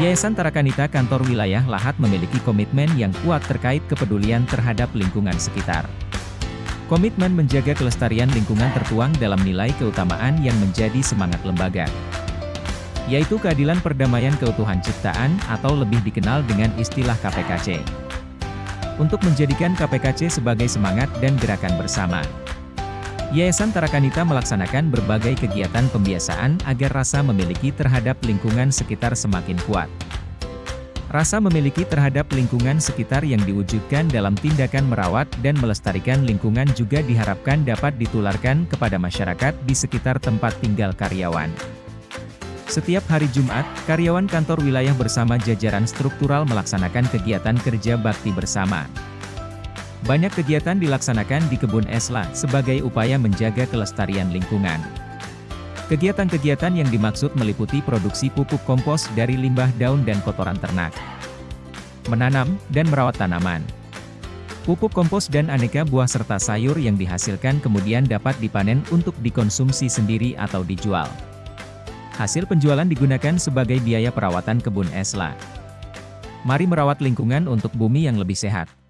Yayasan Tarakanita Kantor Wilayah Lahat memiliki komitmen yang kuat terkait kepedulian terhadap lingkungan sekitar. Komitmen menjaga kelestarian lingkungan tertuang dalam nilai keutamaan yang menjadi semangat lembaga. Yaitu keadilan perdamaian keutuhan ciptaan atau lebih dikenal dengan istilah KPKC. Untuk menjadikan KPKC sebagai semangat dan gerakan bersama. Yayasan Tarakanita melaksanakan berbagai kegiatan pembiasaan agar rasa memiliki terhadap lingkungan sekitar semakin kuat. Rasa memiliki terhadap lingkungan sekitar yang diwujudkan dalam tindakan merawat dan melestarikan lingkungan juga diharapkan dapat ditularkan kepada masyarakat di sekitar tempat tinggal karyawan. Setiap hari Jumat, karyawan kantor wilayah bersama jajaran struktural melaksanakan kegiatan kerja bakti bersama. Banyak kegiatan dilaksanakan di kebun Esla sebagai upaya menjaga kelestarian lingkungan. Kegiatan-kegiatan yang dimaksud meliputi produksi pupuk kompos dari limbah daun dan kotoran ternak. Menanam, dan merawat tanaman. Pupuk kompos dan aneka buah serta sayur yang dihasilkan kemudian dapat dipanen untuk dikonsumsi sendiri atau dijual. Hasil penjualan digunakan sebagai biaya perawatan kebun Esla. Mari merawat lingkungan untuk bumi yang lebih sehat.